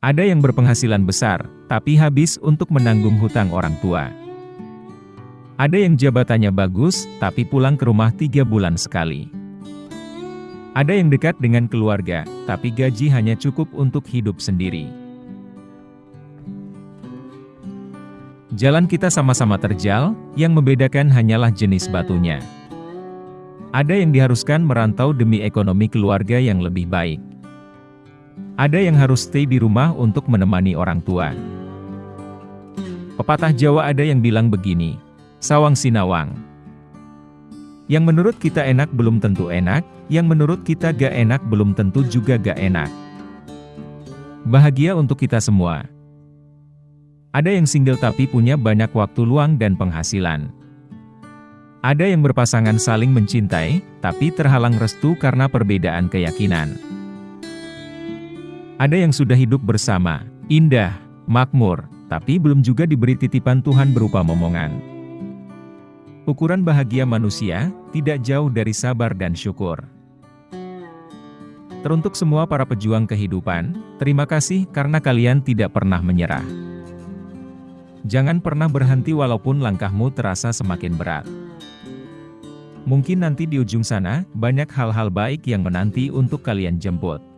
Ada yang berpenghasilan besar, tapi habis untuk menanggung hutang orang tua. Ada yang jabatannya bagus, tapi pulang ke rumah tiga bulan sekali. Ada yang dekat dengan keluarga, tapi gaji hanya cukup untuk hidup sendiri. Jalan kita sama-sama terjal, yang membedakan hanyalah jenis batunya. Ada yang diharuskan merantau demi ekonomi keluarga yang lebih baik. Ada yang harus stay di rumah untuk menemani orang tua. Pepatah Jawa ada yang bilang begini, Sawang Sinawang. Yang menurut kita enak belum tentu enak, yang menurut kita gak enak belum tentu juga gak enak. Bahagia untuk kita semua. Ada yang single tapi punya banyak waktu luang dan penghasilan. Ada yang berpasangan saling mencintai, tapi terhalang restu karena perbedaan keyakinan. Ada yang sudah hidup bersama, indah, makmur, tapi belum juga diberi titipan Tuhan berupa momongan. Ukuran bahagia manusia, tidak jauh dari sabar dan syukur. Teruntuk semua para pejuang kehidupan, terima kasih karena kalian tidak pernah menyerah. Jangan pernah berhenti walaupun langkahmu terasa semakin berat. Mungkin nanti di ujung sana, banyak hal-hal baik yang menanti untuk kalian jemput.